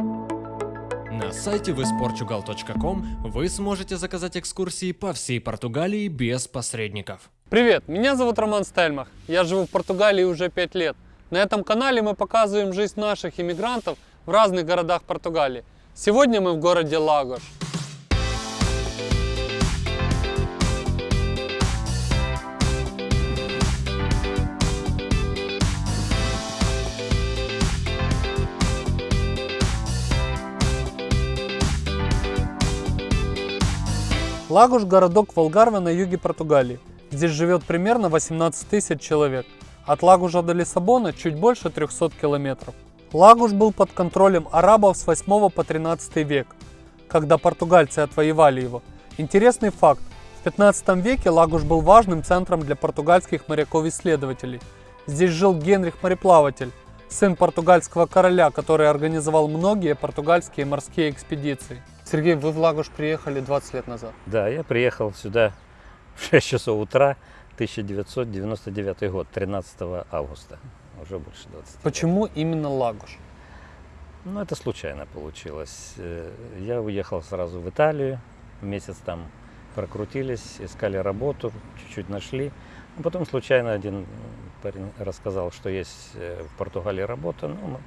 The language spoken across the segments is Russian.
На сайте visportugal.com вы сможете заказать экскурсии по всей Португалии без посредников. Привет, меня зовут Роман Стельмах. Я живу в Португалии уже 5 лет. На этом канале мы показываем жизнь наших иммигрантов в разных городах Португалии. Сегодня мы в городе Лагош. Лагуш – городок Волгарве на юге Португалии. Здесь живет примерно 18 тысяч человек. От Лагужа до Лиссабона чуть больше 300 километров. Лагуш был под контролем арабов с 8 по 13 век, когда португальцы отвоевали его. Интересный факт. В 15 веке Лагуш был важным центром для португальских моряков-исследователей. Здесь жил Генрих Мореплаватель, сын португальского короля, который организовал многие португальские морские экспедиции. Сергей, вы в Лагуш приехали 20 лет назад. Да, я приехал сюда в 6 часов утра, 1999 год, 13 августа. Уже больше 20 лет. Почему именно Лагуш? Ну, это случайно получилось. Э, Я уехал сразу в Италию, месяц там прокрутились, искали работу, чуть-чуть нашли. Потом случайно один парень рассказал, что есть э, в Португалии работа. Ну,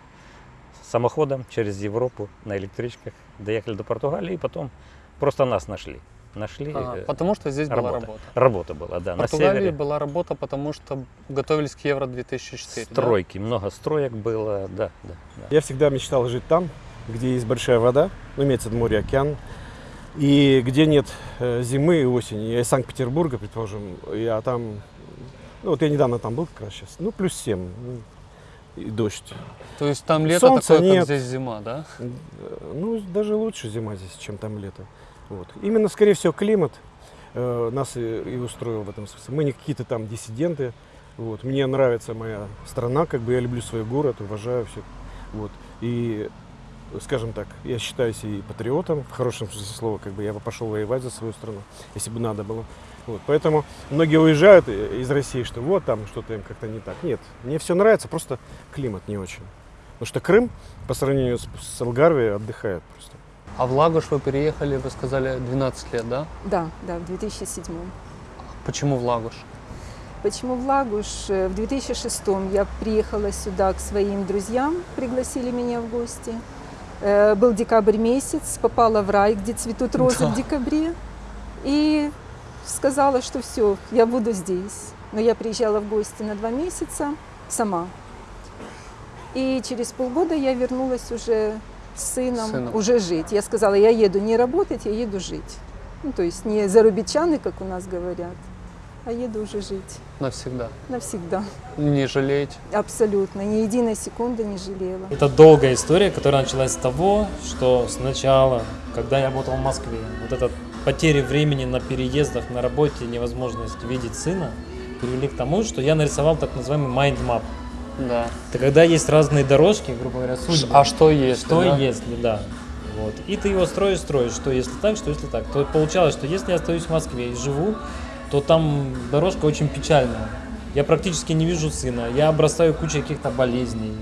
самоходом через Европу на электричках доехали до Португалии и потом просто нас нашли. Нашли. Э, потому что здесь была работа. работа. Работа была, да, В на Португалии севере. была работа, потому что готовились к Евро 2004. да? Стройки, много строек было, да, да. да. Я всегда мечтал жить там, где есть большая вода, ну, имеется в виду море, океан, и где нет э, зимы и осени. Я из Санкт-Петербурга, предположим, я там, ну, вот я недавно там был как раз сейчас, ну, плюс 7, ну, и дождь. То есть там лето Солнца такое, нет. как здесь зима, да? Ну, даже лучше зима здесь, чем там лето. Вот. Именно, скорее всего, климат э, нас и, и устроил в этом смысле. Мы не какие-то там диссиденты. Вот. Мне нравится моя страна, как бы я люблю свой город, уважаю все. Вот. И, скажем так, я считаюсь и патриотом, в хорошем смысле слова, как бы я бы пошел воевать за свою страну, если бы надо было. Вот. Поэтому многие уезжают из России, что вот там что-то им как-то не так. Нет, мне все нравится, просто климат не очень. Потому что Крым по сравнению с, с Алгарвией отдыхает просто. А в Лагуш вы переехали, вы сказали, 12 лет, да? Да, да, в 2007. Почему в Лагуш? Почему в Лагуш? Э, В 2006 я приехала сюда к своим друзьям, пригласили меня в гости. Э, Был декабрь месяц, попала в рай, где цветут розы Да. в декабре. И сказала, что все, я буду здесь. Но я приезжала в гости на два месяца сама. И через полгода я вернулась уже с сыном, Сыном. уже жить. Я сказала, я еду не работать, я еду жить. Ну, то есть не зарубичаны, как у нас говорят, а еду уже жить Навсегда. навсегда. Не жалеете? Абсолютно. Ни единой секунды не жалела. Это долгая история, которая началась с того, что сначала, когда я работал в Москве, вот эта потеря времени на переездах, на работе, невозможность видеть сына, привели к тому, что я нарисовал так называемый mind map. Да. Это когда есть разные дорожки, грубо говоря, судьбы. А что если? Что да? если, да. Вот. И ты его строишь, строишь, что если так, что если так. То получалось, что если я остаюсь в Москве и живу, то там дорожка очень печальная. Я практически не вижу сына, я обрастаю кучей каких-то болезней.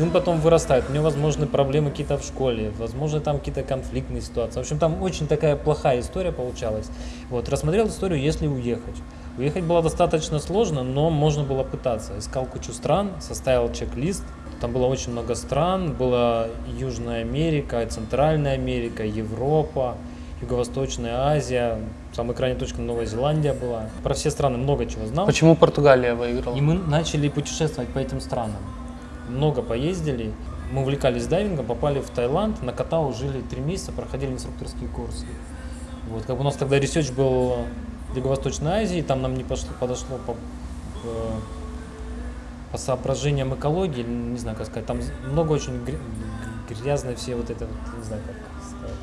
Сын потом вырастает, у него возможны проблемы какие-то в школе, возможно там какие-то конфликтные ситуации. В общем, там очень такая плохая история получалась. Вот, рассмотрел историю, если уехать. Уехать было достаточно сложно, но можно было пытаться. Искал кучу стран, составил чек-лист. Там было очень много стран. Была Южная Америка, Центральная Америка, Европа, Юго-Восточная Азия. Самая крайняя точка Новая Зеландия была. Про все страны много чего знал. Почему Португалия выиграла? И мы начали путешествовать по этим странам. Много поездили. Мы увлекались дайвингом, попали в Таиланд, на Ко Тау жили три месяца, проходили инструкторские курсы. Вот, как бы у нас тогда research был в Юго-Восточной Азии, там нам не пошло, подошло по, э, по соображениям экологии, не знаю, как сказать, там много очень гря- грязной все вот это, вот, не знаю, как сказать,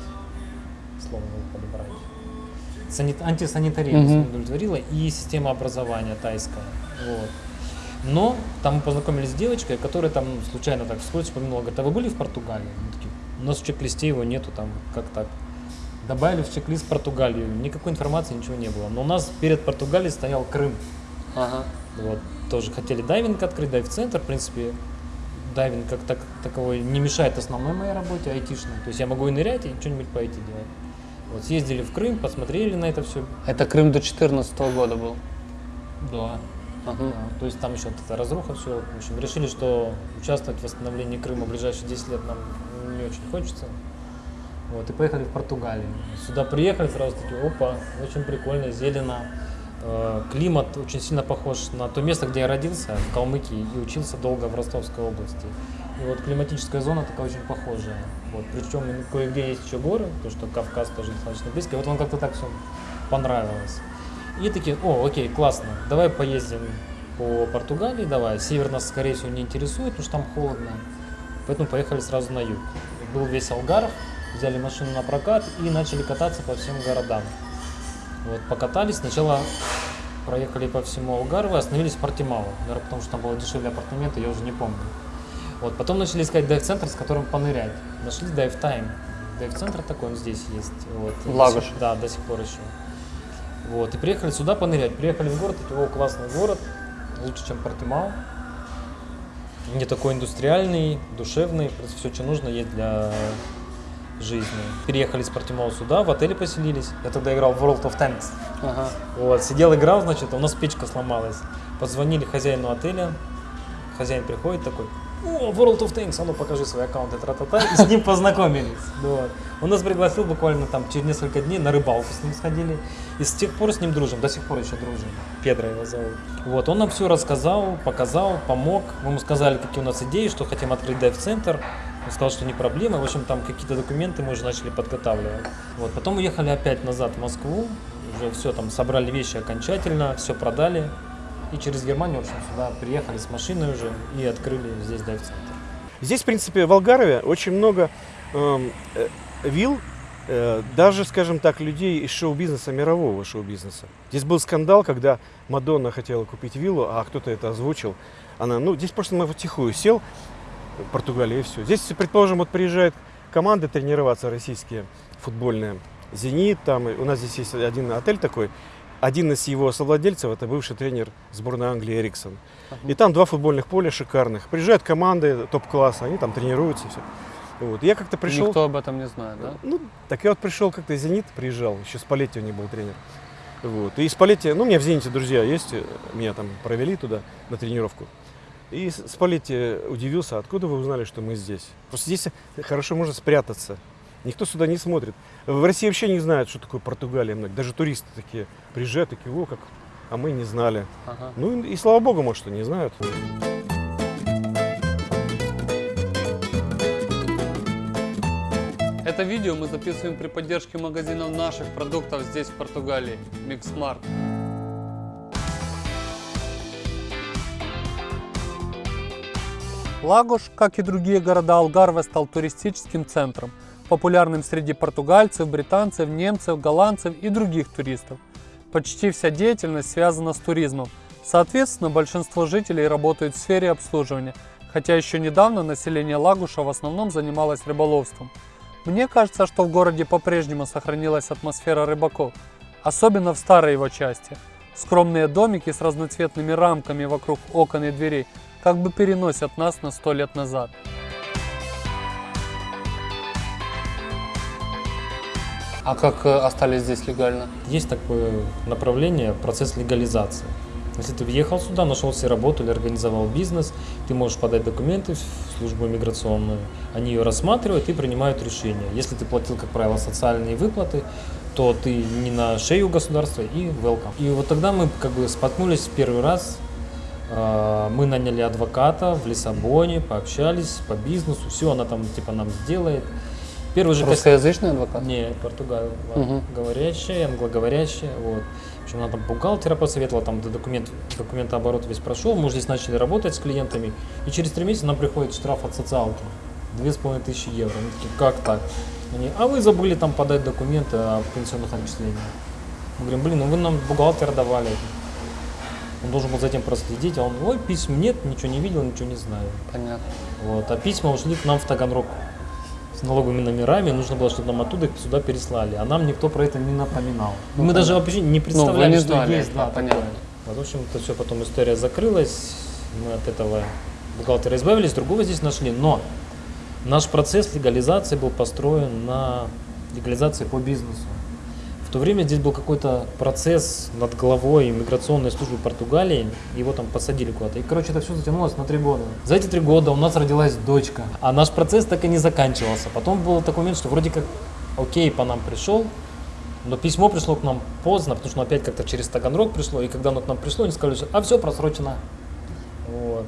слово подобрать. Санит- антисанитария не удовлетворила и система образования тайская. Вот. Но там мы познакомились с девочкой, которая там случайно так вскользь упомянула, говорит, а вы были в Португалии? Мы такие, у нас в чек-листе его нету, там как так. Добавили в чек-лист Португалию, никакой информации, ничего не было. Но у нас перед Португалией стоял Крым. Ага. Вот, тоже хотели дайвинг открыть, дайв-центр, в принципе, дайвинг как так, таковой не мешает основной моей работе айтишной. То есть я могу и нырять, и что-нибудь по IT делать. Вот съездили в Крым, посмотрели на это все. Это Крым до 2014 года был. Да. То есть там еще эта разруха, все. В общем, решили, что участвовать в восстановлении Крыма в ближайшие 10 лет нам не очень хочется. Вот, и поехали в Португалию. Сюда приехали, сразу такие, опа, очень прикольно, зелено. Э, Климат очень сильно похож на то место, где я родился, в Калмыкии, и учился долго в Ростовской области. И вот климатическая зона такая очень похожая. Вот, причем кое-где есть еще горы, то что Кавказ тоже достаточно близко. И вот вам как-то так все понравилось. И такие, о, окей, классно, давай поездим по Португалии, давай. Север нас, скорее всего, не интересует, потому что там холодно. Поэтому поехали сразу на юг. Был весь Алгаров, взяли машину на прокат и начали кататься по всем городам. Вот, покатались, сначала проехали по всему Алгарву остановились в Портимау. Наверное, потому что там было дешевле апартаменты, я уже не помню. Вот, потом начали искать дайв-центр, с которым понырять. Нашли Time. Дайв-центр такой, он здесь есть. Вот. В Лагуше? Да, до сих пор еще. Вот, и приехали сюда понырять. Приехали в город, такие, о, классный город, лучше, чем Портимау. Не такой индустриальный, душевный, все, что нужно есть для жизни. Переехали с Портимау сюда, в отеле поселились. Я тогда играл в World of Tanks. Ага. Вот, сидел, играл, значит, у нас печка сломалась. Позвонили хозяину отеля, хозяин приходит такой, о, World of Tanks, а ну покажи свой аккаунт, и тра-та-та, и с ним познакомились. Вот. Он нас пригласил буквально там через несколько дней на рыбалку с ним сходили. И с тех пор с ним дружим, до сих пор еще дружим. Педро его зовут. Вот, он нам все рассказал, показал, помог. Мы ему сказали, какие у нас идеи, что хотим открыть дайв-центр. Он сказал, что не проблема. В общем, там какие-то документы мы уже начали подготавливать. Вот, потом уехали опять назад в Москву. Уже все, там собрали вещи окончательно, все продали. И через Германию, в общем, сюда приехали с машиной уже и открыли здесь дайв-центр. Здесь, в принципе, в Алгарове очень много эм, э, вилл, э, даже, скажем так, людей из шоу-бизнеса, мирового шоу-бизнеса. Здесь был скандал, когда Мадонна хотела купить виллу, а кто-то это озвучил. Она, ну, здесь просто мы тихую сел, в Португалии, и все. Здесь, предположим, вот приезжают команды тренироваться российские, футбольные. «Зенит», там, у нас здесь есть один отель такой, один из его совладельцев это бывший тренер сборной Англии Эриксон. И там два футбольных поля шикарных. Приезжают команды топ-класса, они там тренируются все. Вот. Я как-то пришел. Никто об этом не знает, да? Ну, так я вот пришел как-то Зенит, приезжал, еще с Палетти у них был тренер. Вот. И из Палетти, ну, у меня в Зените друзья есть, меня там провели туда на тренировку. И с с Палетти удивился, откуда вы узнали, что мы здесь? Просто здесь хорошо можно спрятаться. Никто сюда не смотрит. В России вообще не знают, что такое Португалия. Даже туристы такие приезжают, такие, о, как, а мы не знали. Ага. Ну и, и слава богу, может, что не знают. Это видео мы записываем при поддержке магазинов наших продуктов здесь, в Португалии. Mix Markt. Лагуш, как и другие города Алгарве, стал туристическим центром, популярным среди португальцев, британцев, немцев, голландцев и других туристов. Почти вся деятельность связана с туризмом. Соответственно, большинство жителей работают в сфере обслуживания, хотя еще недавно население Лагуша в основном занималось рыболовством. Мне кажется, что в городе по-прежнему сохранилась атмосфера рыбаков, особенно в старой его части. Скромные домики с разноцветными рамками вокруг окон и дверей как бы переносят нас на сто лет назад. А как э, остались здесь легально? Есть такое направление, процесс легализации. Если ты въехал сюда, нашел себе работу или организовал бизнес, ты можешь подать документы в службу миграционную, они ее рассматривают и принимают решение. Если ты платил, как правило, социальные выплаты, то ты не на шею государства и welcome. И вот тогда мы как бы споткнулись первый раз, э, мы наняли адвоката в Лиссабоне, пообщались по бизнесу, все она там типа нам сделает. Первый же Русскоязычный адвокат? не, португал, Мгм. говорящая, англоговорящая, вот. В общем, она там бухгалтера посоветовала, там документ, документооборот весь прошел, мы здесь начали работать с клиентами, и через три месяца нам приходит штраф от социалки, две с половиной тысячи евро. Мы такие, как так? Они, а вы забыли там подать документы о пенсионных отчислениях. Мы говорим, блин, ну вы нам бухгалтера давали. Он должен был за этим проследить, а он, ой, письм нет, ничего не видел, ничего не знаю. Понятно. Вот. А письма ушли к нам в Таганрог с налоговыми номерами, нужно было, чтобы нам оттуда их сюда переслали. А нам никто про это не напоминал. Ну, Мы даже понятно. вообще не Ну, представляли, вы не что есть. да, Да, понятно. такое. Вот, в общем, это все потом история закрылась. Мы от этого бухгалтера избавились, другого здесь нашли. Но наш процесс легализации был построен на легализации по бизнесу. В то время здесь был какой-то процесс над головой иммиграционной службы Португалии, его там посадили куда-то. И, короче, это все затянулось на три года. За эти три года у нас родилась дочка, а наш процесс так и не заканчивался. Потом был такой момент, что вроде как, окей, по нам пришел, но письмо пришло к нам поздно, потому что оно опять как-то через Таганрог пришло, и когда оно к нам пришло, они сказали, что а все просрочено. Вот.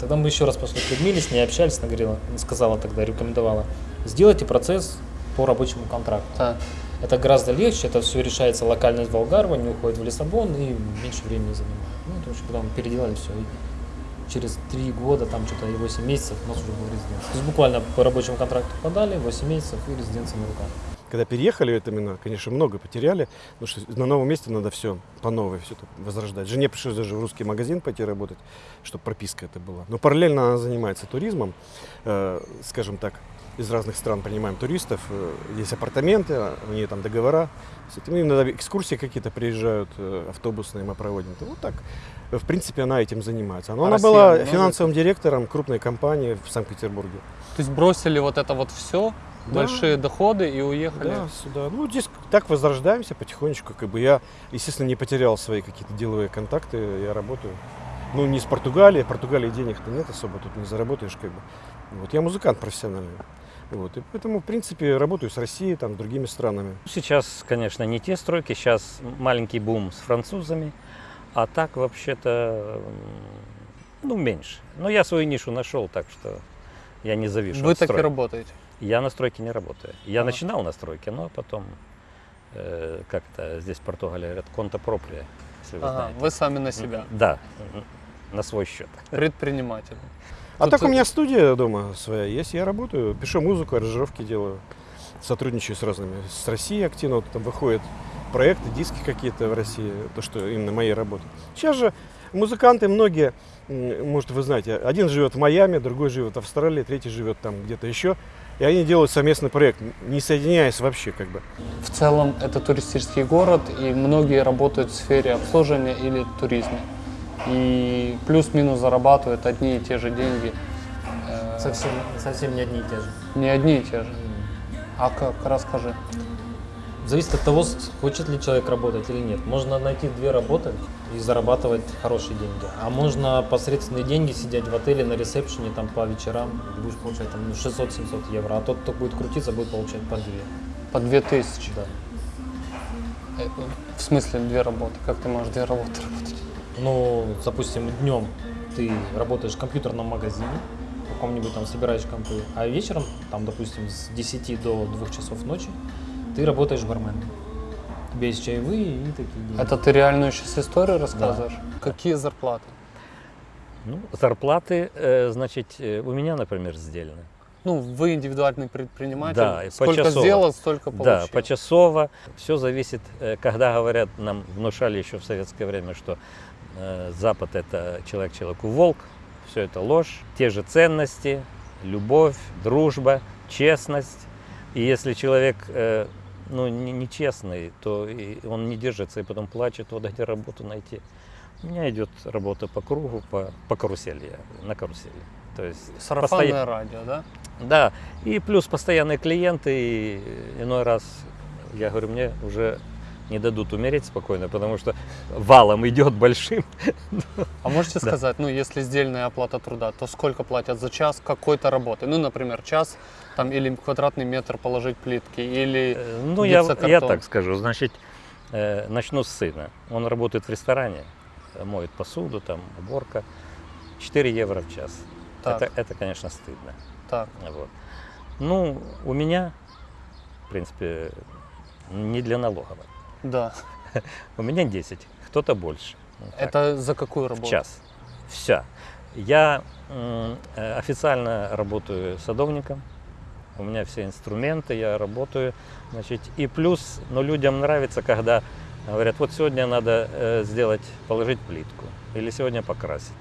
Тогда мы еще раз пошли к Людмиле, с ней общались, она говорила, сказала тогда, рекомендовала, сделайте процесс по рабочему контракту. Так. Это гораздо легче, это все решается локально из Волгарова, не уходит в Лиссабон и меньше времени занимает. Ну, это очень потом переделали все. И через три года, там что-то и 8 месяцев у нас уже был резиденция. То есть буквально по рабочему контракту подали, 8 месяцев и резиденция на руках. Когда переехали, это именно, конечно, много потеряли, потому что на новом месте надо все по новой, все это возрождать. Жене пришлось даже в русский магазин пойти работать, чтобы прописка это была. Но параллельно она занимается туризмом, э, скажем так, из разных стран принимаем туристов, э, есть апартаменты, у нее там договора. Этим иногда экскурсии какие-то приезжают, э, автобусные мы проводим. Вот так, в принципе, она этим занимается. Но А она Россия была много? финансовым директором крупной компании в Санкт-Петербурге. То есть бросили вот это вот все, Да. большие доходы и уехали. Да, сюда. Ну, здесь так возрождаемся потихонечку. Как бы я, естественно, не потерял свои какие-то деловые контакты. Я работаю. Ну, не с Португалии. В Португалии денег-то нет особо, тут не заработаешь как бы. Вот. Я музыкант профессиональный. Вот. И поэтому, в принципе, работаю с Россией, там, с другими странами. Сейчас, конечно, не те стройки, сейчас маленький бум с французами, а так вообще-то, ну, меньше. Но я свою нишу нашел, так что я не завишу Вы так и стройки. работаете. Я на стройке не работаю. Я Ага. начинал на стройке, но потом, э, как то здесь в Португалии говорят, конта проприя, если вы Ага, знаете. вы сами на себя. Да, на свой счет. Предприниматель. А Тут- так у меня студия дома своя есть. Я работаю, пишу музыку, аранжировки делаю. Сотрудничаю с разными. С Россией активно. Вот там выходят проекты, диски какие-то в России. То, что именно моей работы. Сейчас же музыканты многие, может, вы знаете, один живет в Майами, другой живет в Австралии, третий живет там где-то еще. И они делают совместный проект, не соединяясь вообще как бы. В целом это туристический город, и многие работают в сфере обслуживания или туризма. И плюс-минус зарабатывают одни и те же деньги. Э, Совсем, совсем не одни и те же. Не одни и те же. А как? Расскажи. Зависит от того, хочет ли человек работать или нет. Можно найти две работы и зарабатывать хорошие деньги. А можно посредственные деньги сидеть в отеле на ресепшене там по вечерам, будешь получать там ну, 600-700 евро. А тот, кто будет крутиться, будет получать по две. По 2000. Да. Э, В смысле две работы? Как ты можешь две работы работать? Ну, допустим, днем ты работаешь в компьютерном магазине, в каком-нибудь там собираешь компы, а вечером, там, допустим, с 10 до 2 часов ночи, ты работаешь барменом. Тебе есть чаевые и такие деньги. Это ты реальную сейчас историю рассказываешь? Какие зарплаты? Ну, зарплаты, э, значит, э, у меня, например, сделаны. Ну, вы индивидуальный предприниматель. Да, Сколько почасово. сделал, столько получил. Да, почасово. Все зависит, э, когда говорят, нам внушали еще в советское время, что Запад это человек человеку волк. Все это ложь. Те же ценности, любовь, дружба, честность. И если человек э, ну, не- нечестный, то он не держится и потом плачет, вот где работу найти. У меня идет работа по кругу, по, по карусели, на карусели. То есть Сарафанное постоя- радио, да? да, и плюс постоянные клиенты, и иной раз, я говорю, мне уже не дадут умереть спокойно, потому что валом идет большим. А можете Да. сказать, ну, если сдельная оплата труда, то сколько платят за час какой-то работы? Ну, например, час там или квадратный метр положить плитки, или Э, Ну, я, я так скажу, значит, э, начну с сына. Он работает в ресторане, моет посуду, там, уборка. 4 евро в час. Так. Это, это, конечно, стыдно. так. Вот. Ну, у меня, в принципе, не для налоговой. Да. У меня 10, кто-то больше. Ну, так. Это за какую в работу? час. Вся. Я э, официально работаю садовником. У меня все инструменты, я работаю. Значит, и плюс, но людям нравится, когда говорят, вот сегодня надо э, сделать, положить плитку или сегодня покрасить.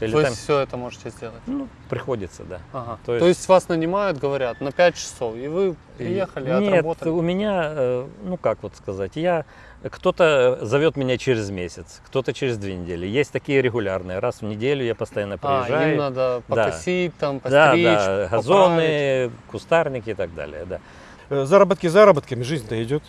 Вот. Или То там, есть все это можете сделать? ну, приходится, да. Ага. То То, есть- есть... вас нанимают, говорят, на 5 часов, и вы приехали, Нет, отработали? у меня, э, ну как вот сказать, я кто-то зовет меня через месяц, кто-то через две недели. Есть такие регулярные, раз в неделю я постоянно А, приезжаю. им надо Да. покосить, там, да, постричь, да, поправить. газоны, кустарники и так далее, да. Э, Заработки заработками, жизнь-то идет.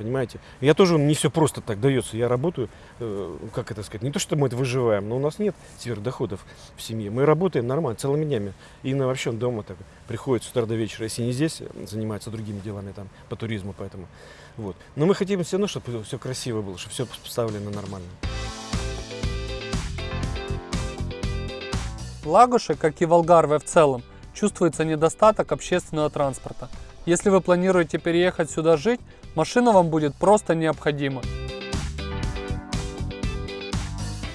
Понимаете? Я тоже не все просто так дается. Я работаю, э, как это сказать, не то, что мы это выживаем, но у нас нет сверхдоходов в семье. Мы работаем нормально, целыми днями. И на вообще дома так приходит с утра до вечера. Если не здесь, э, занимается другими делами там по туризму, поэтому. Вот. Но мы хотим все равно, чтобы все красиво было, чтобы все поставлено нормально. В Лагуше, как и в Алгарве в целом, чувствуется недостаток общественного транспорта. Если вы планируете переехать сюда жить, машина вам будет просто необходима.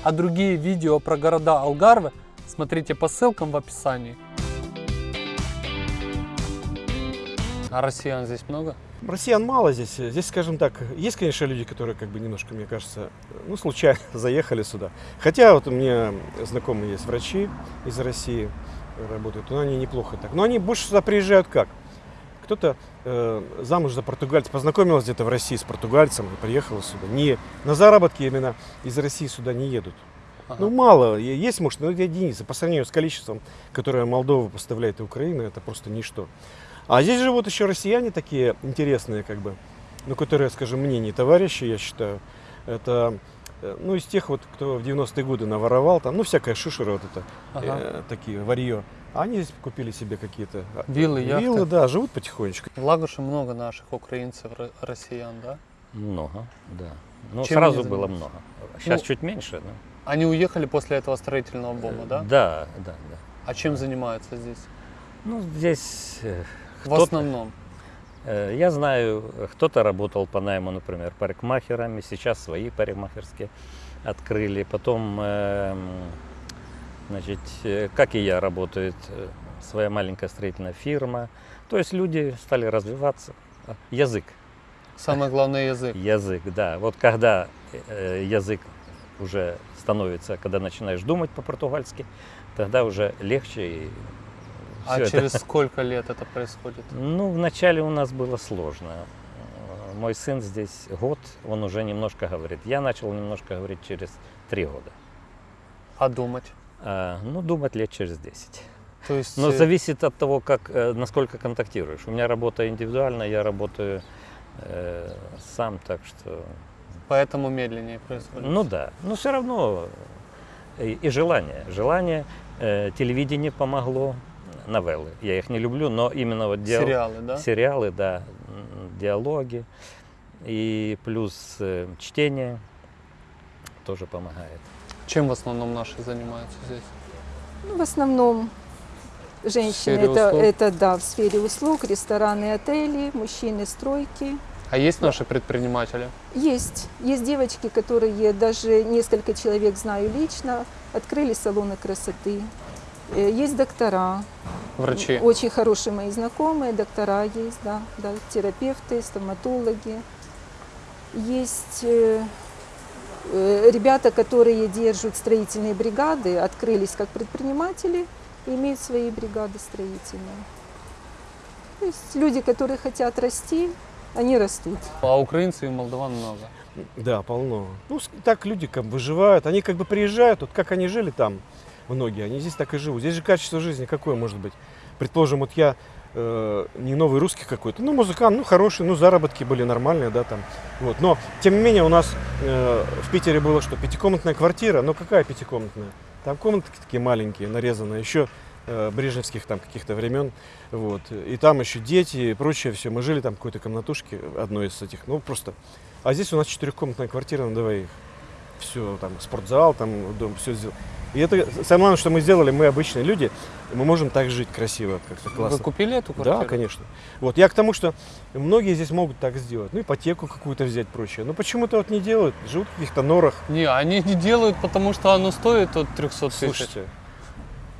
А другие видео про города Алгарве смотрите по ссылкам в описании. А россиян здесь много? Россиян мало здесь. Здесь, скажем так, есть, конечно, люди, которые как бы немножко, мне кажется, ну, случайно заехали сюда. Хотя вот у меня знакомые есть врачи из России, работают, но они неплохо так. Но они больше сюда приезжают как? Кто-то э, замуж за португальца, познакомилась где-то в России с португальцем и приехала сюда. Не на заработки именно из России сюда не едут. Ага. Ну, мало. Есть, может, но это единицы. По сравнению с количеством, которое Молдова поставляет и Украина, это просто ничто. А здесь живут еще россияне такие интересные, как бы, ну, которые, скажем, мне не товарищи, я считаю. Это, э, ну, из тех вот, кто в 90-е годы наворовал, там, ну, всякая шушера вот это, Ага. э, такие, варье. А они здесь купили себе какие-то а, Виллы, яхты. виллы, да, живут потихонечку. В Лагуше много наших украинцев, ро- россиян, да? Много, да. Ну, Чем сразу было много. Сейчас Ну, чуть меньше, но... Они уехали после этого строительного бомба, да? Да, да, да. А чем занимаются здесь? Ну, здесь э, В основном. Э, Я знаю, э, кто-то работал по найму, например, парикмахерами, сейчас свои парикмахерские открыли. Потом, эм, значит, э, как и я, работает э, своя маленькая строительная фирма. То есть люди стали развиваться. Язык, Самый главный язык. язык, да. Вот когда э, язык уже становится, когда начинаешь думать по-португальски, тогда уже легче. И А это- через сколько лет это происходит? ну, вначале у нас было сложно. Мой сын здесь год, он уже немножко говорит. Я начал немножко говорить через три года. А думать? А, ну, думать лет через 10. То есть Но э, зависит от того, как, э, насколько контактируешь. У меня работа индивидуальная, я работаю э, сам, так что... поэтому медленнее происходит. Ну да, но все равно э, и, и желание. Желание, э, телевидение помогло, новеллы. Я их не люблю, но именно вот диал- Сериалы, да? сериалы, да, диалоги и плюс э, чтение тоже помогает. Чем в основном наши занимаются здесь? Ну, в основном женщины это, услуг? это да, в сфере услуг, рестораны, отели, мужчины, стройки. А есть наши предприниматели? Есть. Есть девочки, которые даже несколько человек знаю лично, открыли салоны красоты. Э, Есть доктора, Врачи? очень хорошие мои знакомые, доктора есть, да, да, терапевты, стоматологи. Есть э, э, ребята, которые держат строительные бригады, открылись как предприниматели и имеют свои бригады строительные. То есть люди, которые хотят расти, они растут. А украинцев и молдаван много. Да, полно. Ну, так люди как бы выживают. Они как бы приезжают, вот как они жили там, многие, они здесь так и живут. Здесь же качество жизни какое может быть? Предположим, вот я э, не новый русский какой-то, ну, музыкант, ну, хороший, ну, заработки были нормальные, да, там. Вот. Но, тем не менее, у нас э, в Питере было что, пятикомнатная квартира, ну, какая пятикомнатная? Там комнатки такие маленькие, нарезанные, еще э, брежневских там каких-то времен, вот, и там еще дети и прочее все. Мы жили там в какой-то комнатушке, одной из этих, ну, просто а здесь у нас четырехкомнатная квартира на двоих. Все, там, спортзал, там, дом, все сделано. И это самое главное, что мы сделали, мы обычные люди, мы можем так жить красиво, как-то классно. Вы купили эту квартиру? Да, конечно. Вот, я к тому, что многие здесь могут так сделать. Ну, ипотеку какую-то взять, прочее. Но почему-то вот не делают, живут в каких-то норах. Не, они не делают, потому что оно стоит от 300 тысяч. Слушайте,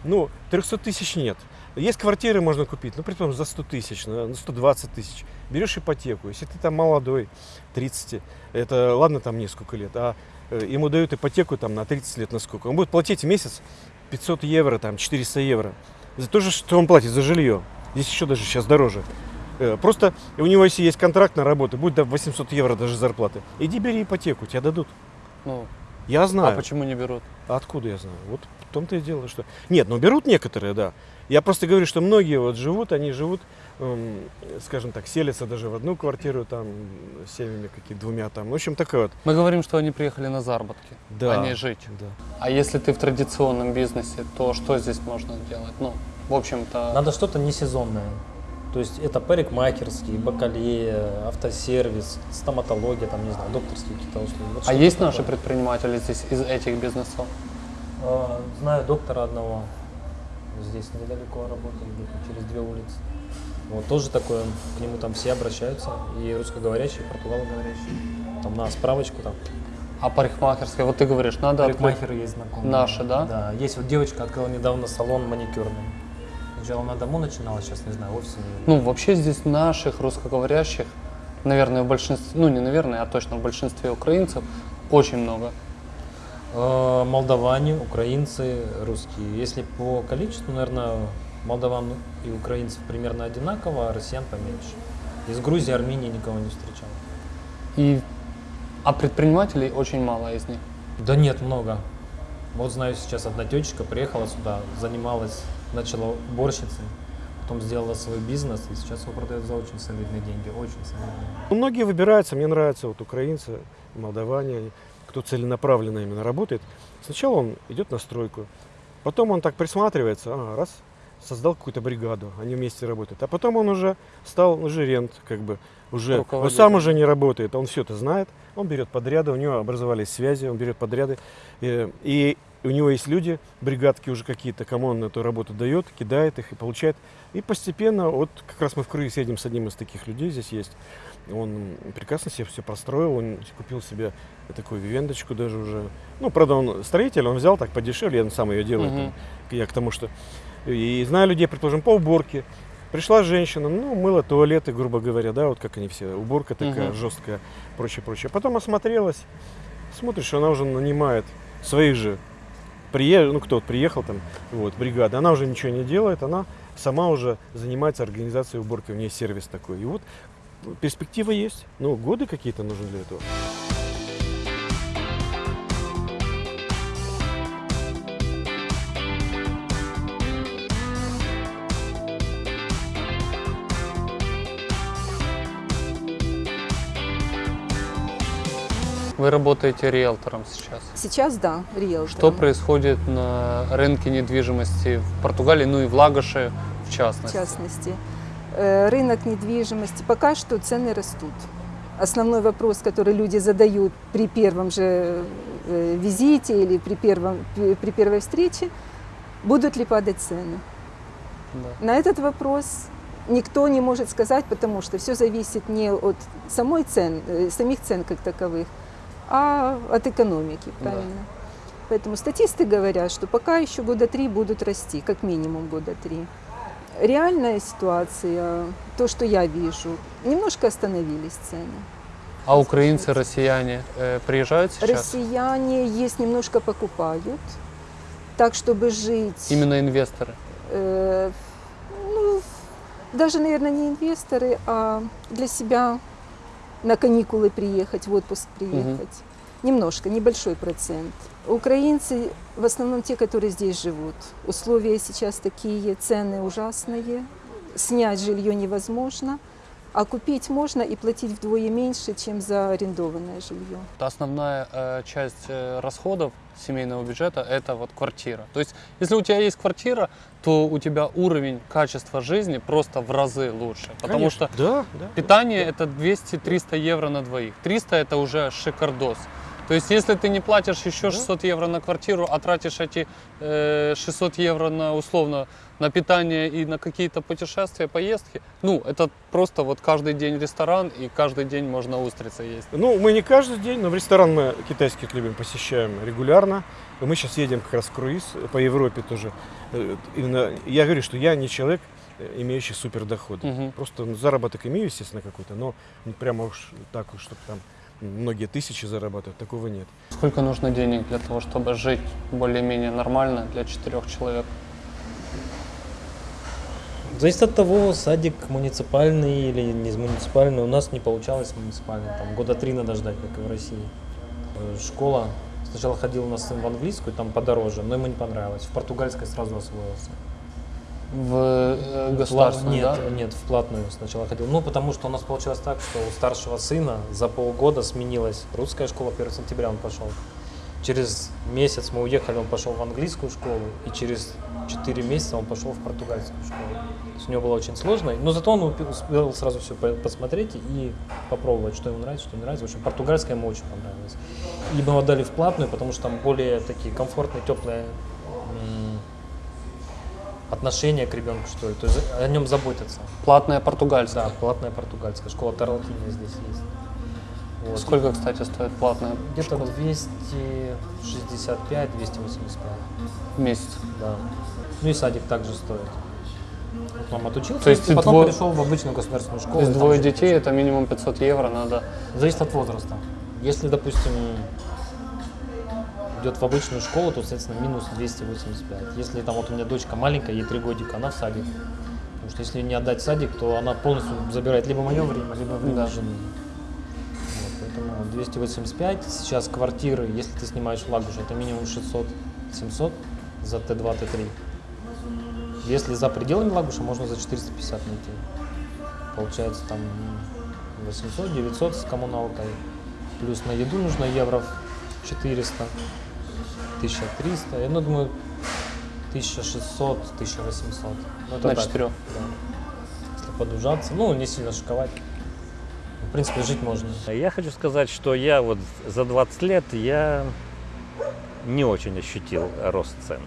ну, 300 тысяч нет. Есть квартиры можно купить, ну, при том, за 100 тысяч, на на 120 тысяч. Берешь ипотеку, если ты там молодой, 30, это ладно там несколько лет, а ему дают ипотеку там на 30 лет на сколько? Он будет платить в месяц 500 евро, там 400 евро. За то же, что он платит за жилье. Здесь еще даже сейчас дороже. Э, Просто у него, если есть контракт на работу, будет до 800 евро даже зарплаты. Иди бери ипотеку, тебе дадут. Ну, Я а знаю. почему не берут? А откуда я знаю? Вот в том-то и дело, что... Нет, ну берут некоторые, да. Я просто говорю, что многие вот живут, они живут, эм, скажем так, селятся даже в одну квартиру, там, с семьями какие двумя там. В общем, такое вот. Мы говорим, что они приехали на заработки, Да. а не жить. Да. А если ты в традиционном бизнесе, то что здесь можно делать? Ну, в общем-то, Надо что-то несезонное. То есть это парикмахерский, бакалея, автосервис, стоматология, там, не знаю, докторские какие-то услуги. Вот а есть такое. наши предприниматели здесь из этих бизнесов? А, Знаю доктора одного, здесь недалеко работает, через две улицы. Вот тоже такое, к нему там все обращаются, и русскоговорящие, и португалоговорящие. Там на справочку там. А парикмахерская, вот ты говоришь, надо открыть. Парикмахеры есть знакомые. Наши, да? Да. Есть вот девочка открыла недавно салон маникюрный. Сначала на дому начинала, сейчас не знаю, офис у неё. Ну, вообще здесь наших русскоговорящих, наверное, в большинстве, ну не наверное, а точно в большинстве украинцев очень много. Э, Молдаване, украинцы, русские. Если по количеству, наверное, молдаван и украинцев примерно одинаково, а россиян поменьше. Из Грузии, Армении никого не встречал. И, а предпринимателей очень мало из них. Да нет, много. Вот знаю, сейчас одна тетечка приехала сюда, занималась, начала уборщицей, потом сделала свой бизнес, и сейчас его продает за очень солидные деньги, очень солидные. Ну, многие выбираются, мне нравятся вот украинцы, молдаване, кто целенаправленно именно работает. Сначала он идет на стройку, потом он так присматривается, ага, раз, создал какую-то бригаду, они вместе работают. А потом он уже стал ну, жирент, как бы, уже, он сам уже не работает, он все это знает, он берет подряды, у него образовались связи, он берет подряды, э, и у него есть люди, бригадки уже какие-то, кому он эту работу дает, кидает их и получает. И постепенно, вот как раз мы в Крыме едем с одним из таких людей, здесь есть, он прекрасно себе все простроил, он купил себе такую вивендочку даже уже. Ну, правда, он строитель, он взял так подешевле, он сам ее делает. Мгм. там. Я к тому, что... И знаю людей, предположим, по уборке. Пришла женщина, ну, мыла туалеты, грубо говоря, да, вот как они все, уборка такая Мгм. жесткая, прочее, прочее. Потом осмотрелась, смотришь, она уже нанимает своих же приехал, ну кто вот приехал там, вот, бригада, она уже ничего не делает, она сама уже занимается организацией уборки, у нее сервис такой. И вот перспектива есть, ну, годы какие-то нужны для этого. Вы работаете риэлтором сейчас. Сейчас да, риэлтором. Что происходит на рынке недвижимости в Португалии, ну и в Лагоше в в частности? частности. Э, Рынок недвижимости. Пока что цены растут. Основной вопрос, который люди задают при первом же э, визите или при, первом, при при первой встрече, будут ли падать цены. Да. На этот вопрос никто не может сказать, потому что все зависит не от самой цен, э, самих цен как таковых, а от экономики, Да. правильно? Поэтому статисты говорят, что пока еще года три будут расти, как минимум года три. Реальная ситуация, то, что я вижу, немножко остановились цены. А украинцы, россияне э, приезжают сейчас? Россияне есть немножко покупают, так чтобы жить. Именно инвесторы. Э, ну, даже, наверное, не инвесторы, а для себя на каникулы приехать, в отпуск приехать. Немножко, небольшой процент. Украинцы в основном те, которые здесь живут. Условия сейчас такие, цены ужасные. Снять жилье невозможно, а купить можно и платить вдвое меньше, чем за арендованное жилье. Основная э, часть э, расходов семейного бюджета это вот квартира. То есть, если у тебя есть квартира, то у тебя уровень качества жизни просто в разы лучше. Потому Конечно. что Да, да. питание это 200-300 евро на двоих. 300 это уже шикардос. То есть, если ты не платишь еще 600 евро на квартиру, а тратишь эти э, 600 евро на условно на питание и на какие-то путешествия, поездки, ну, это просто вот каждый день ресторан и каждый день можно устрицы есть. Ну, мы не каждый день, но в ресторан мы китайских любим, посещаем регулярно. Мы сейчас едем как раз в круиз по Европе тоже. Э, Именно я говорю, что я не человек, э, имеющий супер доходы. Мгм. Просто ну, заработок имею, естественно, какой-то, но не прямо уж так уж, чтобы там многие тысячи зарабатывают, такого нет. Сколько нужно денег для того, чтобы жить более-менее нормально для четырех человек? Зависит от того, садик муниципальный или не муниципальный. У нас не получалось муниципальный. Там года три надо ждать, как и в России. Э, Школа. Сначала ходил у нас сын в английскую, там подороже, но ему не понравилось. В португальской сразу освоился. В э, государственном, Нет, да? нет, в платную сначала ходил. Ну, потому что у нас получилось так, что у старшего сына за полгода сменилась русская школа, 1 сентября он пошел. Через месяц мы уехали, он пошел в английскую школу, и через 4 месяца он пошел в португальскую школу. У него было очень сложно, но зато он успел сразу все посмотреть и попробовать, что ему нравится, что не нравится. В общем, португальская ему очень понравилась. И мы его отдали в платную, потому что там более такие комфортные, теплые м, отношения к ребенку, что ли. То есть о нем заботятся. Платная португальская. Да, платная португальская. Школа Тарлатиния здесь есть. Вот. Сколько, кстати, стоит платная Где-то школа? 265-285, в месяц? да. Ну и садик также стоит. Вот он отучился, То есть и потом дво- перешел в обычную государственную школу. То есть двое детей, это минимум 500 евро надо. Зависит от возраста. Если, допустим, идет в обычную школу, то, соответственно, минус 285. Если там вот у меня дочка маленькая, ей три годика, она в садик. Потому что если не отдать в садик, то она полностью забирает либо мое время, либо время жены. Вот, поэтому 285. Сейчас квартиры, если ты снимаешь в Лагуше, это минимум 600-700 за Т2, Т3. Если за пределами Лагуша, можно за 450 найти. Получается там 800-900 с коммуналкой. Плюс на еду нужно евро 400, 1300. Я ну, думаю, 1600, 1800. Ну, это На так, четырех. Да. Если подужаться, ну, не сильно шиковать. В принципе, жить можно. Я хочу сказать, что я вот за 20 лет я не очень ощутил рост цен.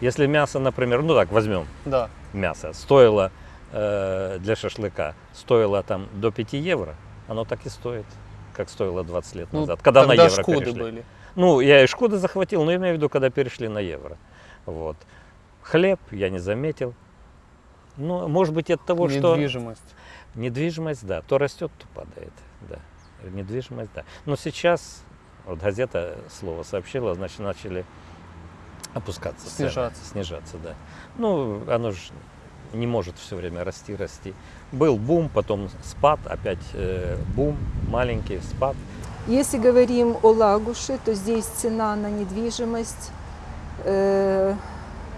Если мясо, например, ну так, возьмем Да. мясо, стоило э, для шашлыка, стоило там до 5 евро, оно так и стоит, как стоило 20 лет Ну, назад, когда на евро перешли. были. Ну, я и шкуды захватил, но имею в виду, когда перешли на евро. Вот. Хлеб я не заметил. Ну, может быть, от того, что... Недвижимость. Недвижимость, да, то растет, то падает, да. Недвижимость, да. Но сейчас, вот газета слово сообщила, значит, начали опускаться цены, Снижаться. снижаться, да. Ну, оно же не может все время расти, расти. Был бум, потом спад, опять э, бум, маленький спад. Если говорим о Лагуше, то здесь цена на недвижимость, э,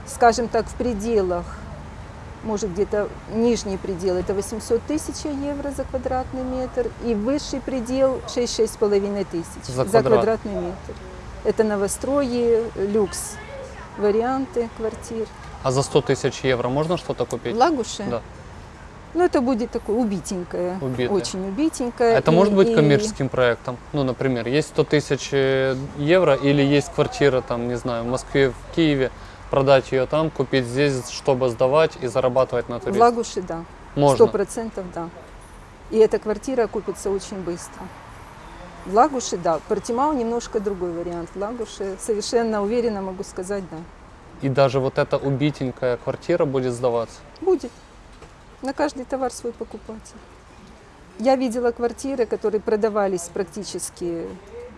скажем так, в пределах, может где-то нижний предел это 800 тысяч евро за квадратный метр, и высший предел 6-6,5 тысяч За квадрат. квадратный метр. Это новострои, люкс, варианты квартир. А за 100 тысяч евро можно что-то В купить? Лагуше? Да. Ну, это будет такое убитенькое, Убитое. очень убитенькое. Это И- может быть и- коммерческим проектом. Ну, например, есть 100 тысяч э, евро или есть квартира, там, не знаю, в Москве, в Киеве, продать ее там, купить здесь, чтобы сдавать и зарабатывать на В туризме. Лагуше, да. Можно. Сто процентов, да. И эта квартира окупится очень быстро. В Лагуше, да. Портимау немножко другой вариант. В Лагуше совершенно уверенно могу сказать, да. И даже вот эта убитенькая квартира будет сдаваться. Будет. На каждый товар свой покупатель. Я видела квартиры, которые продавались практически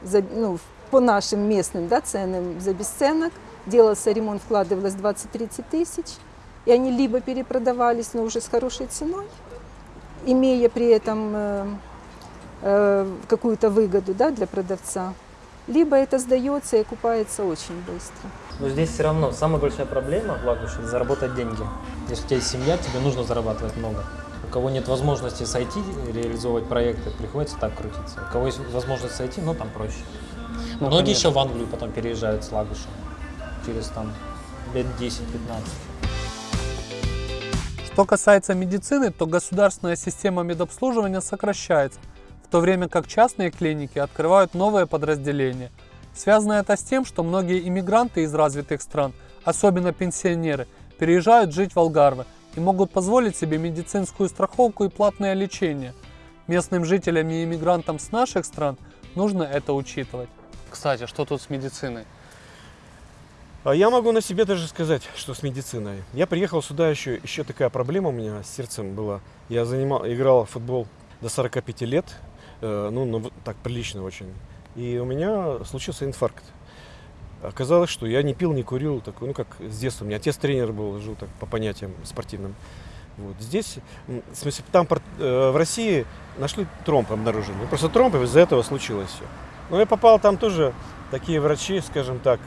за, ну, по нашим местным да, ценам за бесценок. Делался ремонт, вкладывалось 20-30 тысяч. И они либо перепродавались, но уже с хорошей ценой, имея при этом э, э, какую-то выгоду да, для продавца, либо это сдается и окупается очень быстро. Но здесь все равно самая большая проблема в Лагуше – это заработать деньги. Если у тебя есть семья, тебе нужно зарабатывать много. У кого нет возможности с IT реализовывать проекты, приходится так крутиться. У кого есть возможность с IT, ну там проще. Ну, Многие конечно. еще в Англию потом переезжают с Лагуша через там лет 10-15. Что касается медицины, то государственная система медобслуживания сокращается, то время как частные клиники открывают новые подразделения. Связано это с тем, что многие иммигранты из развитых стран, особенно пенсионеры, переезжают жить в Алгарве и могут позволить себе медицинскую страховку и платное лечение. Местным жителям и иммигрантам с наших стран нужно это учитывать. Кстати, что тут с медициной? А я могу на себе даже сказать, что с медициной. Я приехал сюда еще, еще такая проблема у меня с сердцем была. Я занимал, играл в футбол до 45 лет. Э, ну, ну, так прилично очень. И у меня случился инфаркт. Оказалось, что я не пил, не курил, такой, ну как с детства. У меня отец тренер был, жил так по понятиям спортивным. Вот. Здесь, в смысле, там э, в России нашли тромб обнаружили. Ну, Просто тромб, из-за этого случилось все. Но я попал там тоже, такие врачи, скажем так,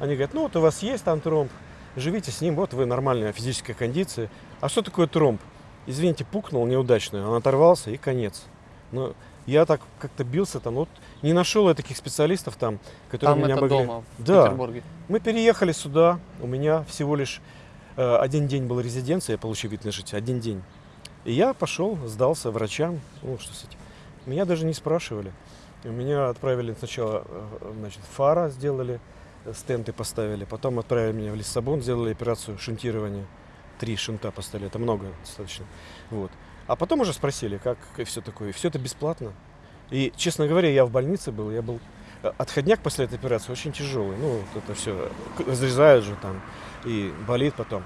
они говорят, ну вот у вас есть там тромб, живите с ним, вот вы нормальная физическая кондиция. А что такое тромб? Извините, пукнул неудачно, он оторвался и конец. Но я так как-то бился там, вот не нашел я таких специалистов там, которые Там меня это могли... дома, в Да. Петербурге. Мы переехали сюда, у меня всего лишь э, один день был резиденция, я получил вид на житие, один день. И я пошел, сдался врачам, ну что с этим. Меня даже не спрашивали. Меня отправили сначала, э, значит, фара сделали, э, стенты поставили, потом отправили меня в Лиссабон, сделали операцию шунтирования. Три шунта поставили, это много достаточно. Вот. А потом уже спросили, как и все такое. И все это бесплатно. И, честно говоря, я в больнице был, я был э, отходняк после этой операции очень тяжелый. Ну, вот это все разрезают же там и болит потом.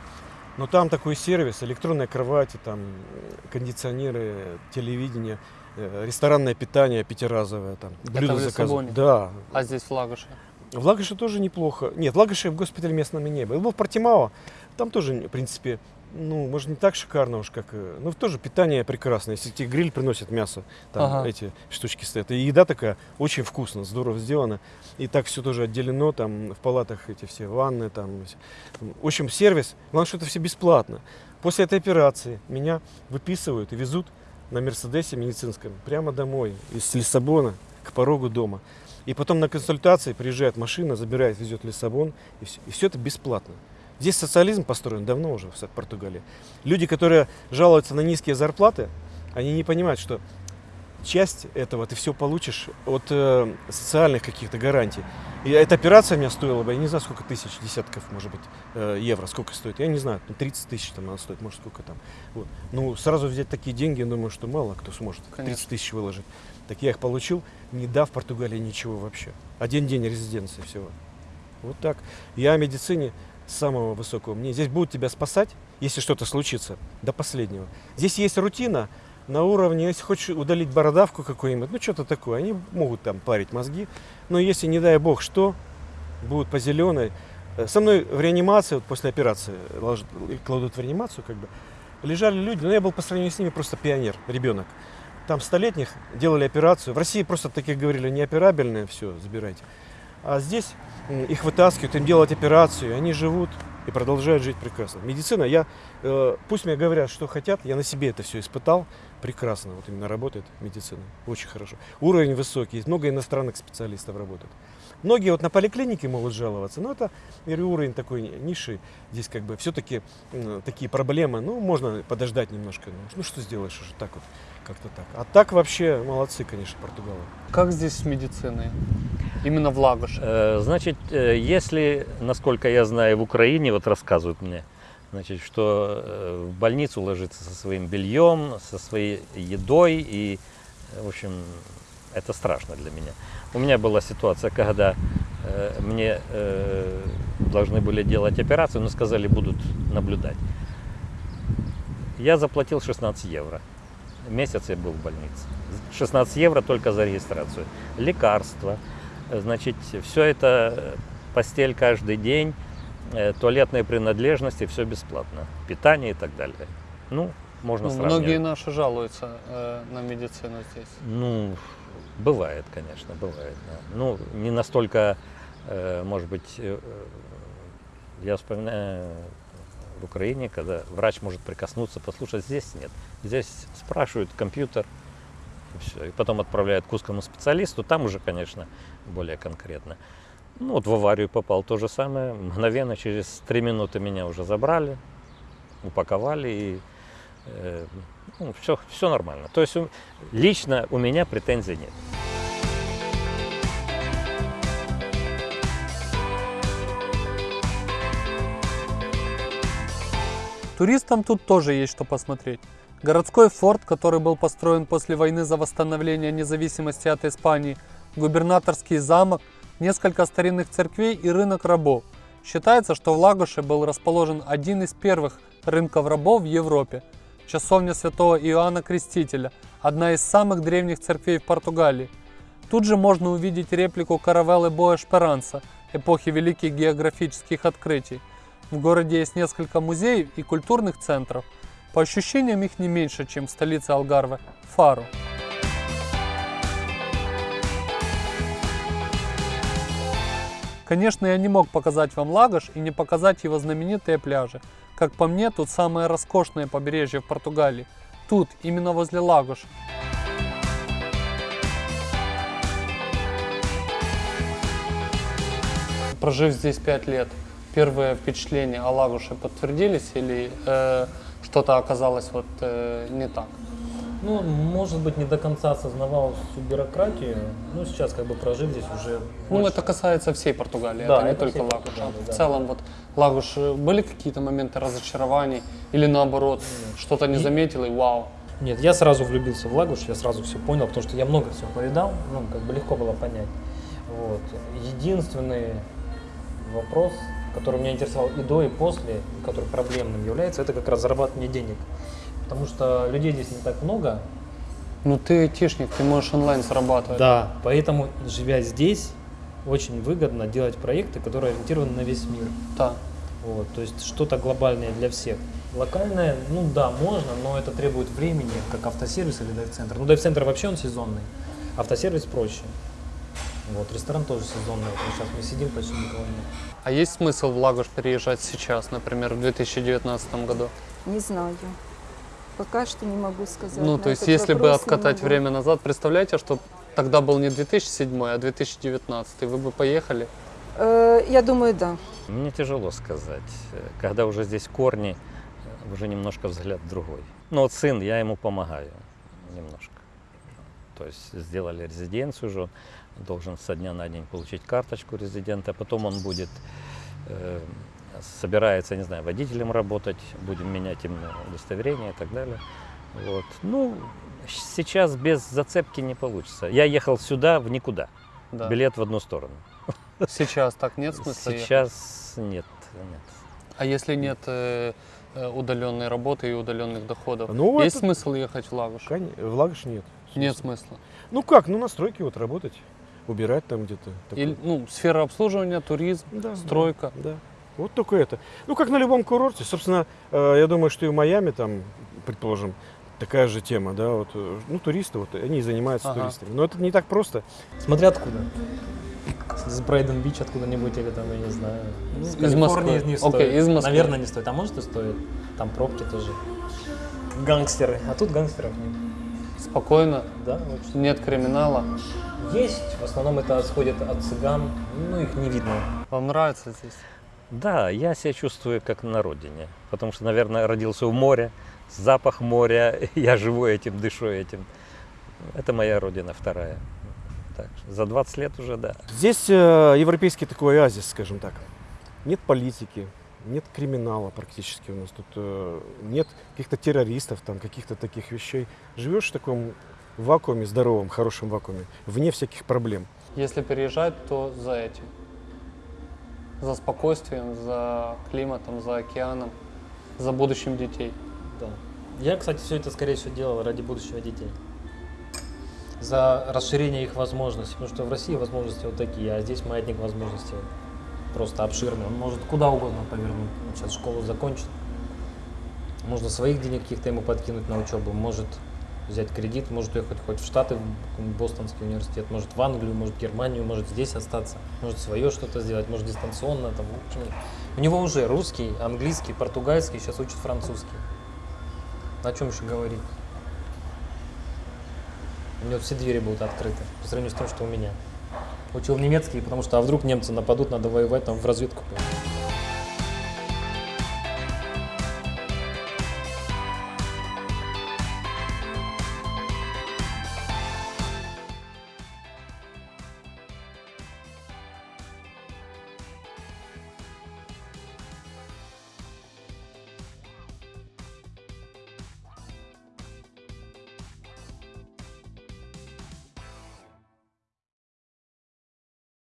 Но там такой сервис, электронная кровать, и там э, кондиционеры, телевидение, э, ресторанное питание пятиразовое, там блюда в заказывают. Да. А здесь в Лагуше. В Лагоше тоже неплохо. Нет, в Лагоше в госпитале местном не был. Был в Портимао, там тоже, в принципе, ну, может, не так шикарно уж, как... э, Ну, тоже питание прекрасное. Если тебе гриль приносит мясо, там Ага. эти штучки стоят. И еда такая очень вкусно, здорово сделана. И так все тоже отделено, там в палатах эти все ванны, там. В общем, сервис, главное, что это все бесплатно. После этой операции меня выписывают и везут на Мерседесе медицинском прямо домой, из Лиссабона к порогу дома. И потом на консультации приезжает машина, забирает, везет в Лиссабон, и все, и все это бесплатно. Здесь социализм построен давно уже в Португалии. Люди, которые жалуются на низкие зарплаты, они не понимают, что часть этого ты все получишь от э, социальных каких-то гарантий. И эта операция меня стоила бы, я не знаю, сколько тысяч, десятков, может быть, э, евро, сколько стоит. Я не знаю, ну, 30 тысяч там она стоит, может, сколько там. Вот. Ну, сразу взять такие деньги, я думаю, что мало кто сможет 30 Конечно. тысяч выложить. Так я их получил, не дав Португалии ничего вообще. Один день резиденции всего. Вот так. Я о медицине самого высокого мнения. Здесь будут тебя спасать, если что-то случится, до последнего. Здесь есть рутина на уровне, если хочешь удалить бородавку какую-нибудь, ну что-то такое, они могут там парить мозги. Но если, не дай бог, что, будут по зеленой. Э, Со мной в реанимации, вот после операции, кладут в реанимацию, как бы, лежали люди, но я был по сравнению с ними просто пионер, ребенок. Там столетних делали операцию. В России просто таких говорили, неоперабельные, все, забирайте. А здесь м, их вытаскивают, им делать операцию, они живут и продолжают жить прекрасно. Медицина, я, э, пусть мне говорят, что хотят, я на себе это все испытал, прекрасно, вот именно работает медицина, очень хорошо. Уровень высокий, много иностранных специалистов работает. Многие вот на поликлинике могут жаловаться, но это уровень такой ниши, здесь как бы все-таки такие проблемы, ну, можно подождать немножко, ну, ну, что сделаешь уже так вот, как-то так. А так вообще молодцы, конечно, португалы. Как здесь с медициной? Именно в Лагуше. Э, Значит, э, если, насколько я знаю, в Украине, вот рассказывают мне, значит, что э, в больницу ложиться со своим бельем, со своей едой, и, в общем, это страшно для меня. У меня была ситуация, когда э, мне э, должны были делать операцию, но сказали, будут наблюдать. Я заплатил 16 евро. Месяц я был в больнице. 16 евро только за регистрацию. Лекарства, значит, все это э, постель каждый день, э, туалетные принадлежности, все бесплатно. Питание и так далее. Ну, можно Ну, сравнивать. многие наши жалуются э, на медицину здесь. Ну, бывает, конечно, бывает. да. Ну, не настолько, э, может быть, э, я вспоминаю в Украине, когда врач может прикоснуться, послушать, здесь нет. Здесь спрашивают компьютер, и все. И потом отправляют к узкому специалисту, там уже, конечно, более конкретно. Ну, вот в аварию попал то же самое. Мгновенно, через три минуты меня уже забрали, упаковали и все, все нормально. То есть лично у меня претензий нет. Туристам тут тоже есть что посмотреть. Городской форт, который был построен после войны за восстановление независимости от Испании, губернаторский замок, несколько старинных церквей и рынок рабов. Считается, что в Лагуше был расположен один из первых рынков рабов в Европе. Часовня святого Иоанна Крестителя, одна из самых древних церквей в Португалии. Тут же можно увидеть реплику каравеллы Боа Шперанца эпохи великих географических открытий. В городе есть несколько музеев и культурных центров. По ощущениям их не меньше, чем в столице Алгарве – Фару. Конечно, я не мог показать вам Лагош и не показать его знаменитые пляжи. Как по мне, тут самое роскошное побережье в Португалии. Тут, именно возле Лагоша. Прожив здесь 5 лет, первые впечатления о Лагуше подтвердились или э, что-то оказалось вот э, не так? Ну, может быть, не до конца осознавал всю бюрократию, но сейчас, как бы прожив здесь уже... Ну, больше- это касается всей Португалии, Да, это не это только Лагуша. Португалии, В да. целом, вот Лагуш, э, были какие-то моменты разочарований или наоборот, что-то не И- заметил и вау? Нет, я сразу влюбился в Лагуш, я сразу все понял, потому что я много всего повидал, ну, как бы легко было понять. Вот. Единственный вопрос, который меня интересовал и до, и после, который проблемным является, это как раз зарабатывание денег. Потому что людей здесь не так много. Ну ты айтишник, ты можешь онлайн зарабатывать. Да. Поэтому, живя здесь, очень выгодно делать проекты, которые ориентированы на весь мир. Да. Вот, то есть что-то глобальное для всех. Локальное, ну да, можно, но это требует времени, как автосервис или дайв-центр. Ну, дайв-центр вообще он сезонный, автосервис проще. Вот, ресторан тоже сезонный. Вот сейчас мы сидим, почти никого нет. А есть смысл в Лагуш переезжать сейчас, например, в 2019 году? Не знаю. Пока что не могу сказать. Ну, то есть, если бы откатать время назад, представляете, что тогда был не 2007, а 2019, вы бы поехали? Э, я думаю, да. Мне тяжело сказать. Когда уже здесь корни, э, уже немножко взгляд другой. Ну вот сын, я ему помогаю немножко. То есть сделали резиденцию уже, должен со дня на день получить карточку резидента, потом он будет, э, собирается, не знаю, водителем работать, будем менять им удостоверение и так далее. Вот. Ну, сейчас без зацепки не получится. Я ехал сюда в никуда, Да. билет в одну сторону. Сейчас так нет смысла ехать? Сейчас нет, нет. А если нет э, э, удаленной работы и удаленных доходов, Ну, есть это- смысл ехать в Лагуш? Кон- В Лагош нет. Нет смысла. Ну как, ну на стройке вот работать, убирать там где-то. такое. Или, ну, сфера обслуживания, туризм, Да, да, стройка. Да. Вот только это. Ну, как на любом курорте. Собственно, э, я думаю, что и в Майами там, предположим, такая же тема, да, вот, э, ну, туристы, вот, они и занимаются Ага. туристами. Но это не так просто. Смотря откуда. С Брайден Бич откуда-нибудь или там, я не знаю. Ну, С из Москвы. не Окей, стоит. из Москвы. Наверное, не стоит. А может и стоит. Там пробки тоже. Гангстеры. А тут гангстеров нет. Спокойно, Да, общем. нет криминала. Есть. В основном это исходит от цыган. Ну, их не видно. Вам нравится здесь? Да, я себя чувствую как на родине, потому что, наверное, родился в море, запах моря, я живу этим, дышу этим. Это моя родина вторая. Так, что за 20 лет уже, да. Здесь э, европейский такой оазис, скажем так. Нет политики, нет криминала практически у нас. Тут э, нет каких-то террористов, там, каких-то таких вещей. Живешь в таком вакууме, здоровом, хорошем вакууме, вне всяких проблем. Если переезжать, то за этим. За спокойствием, за климатом, за океаном, за будущим детей. Да. Я, кстати, все это, скорее всего, делал ради будущего детей. За расширение их возможностей. Потому что в России возможности вот такие, а здесь маятник возможностей просто обширный. Он может куда угодно повернуть. Он сейчас школу закончит. Можно своих денег каких-то ему подкинуть на учебу. Может взять кредит, может уехать хоть в Штаты, в Бостонский университет, может в Англию, может в Германию, может здесь остаться, может свое что-то сделать, может дистанционно. Там, в общем, у него уже русский, английский, португальский, сейчас учит французский. О чем еще говорить? У него все двери будут открыты по сравнению с тем, что у меня. Учил немецкий, потому что а вдруг немцы нападут, надо воевать, там в разведку. пойти.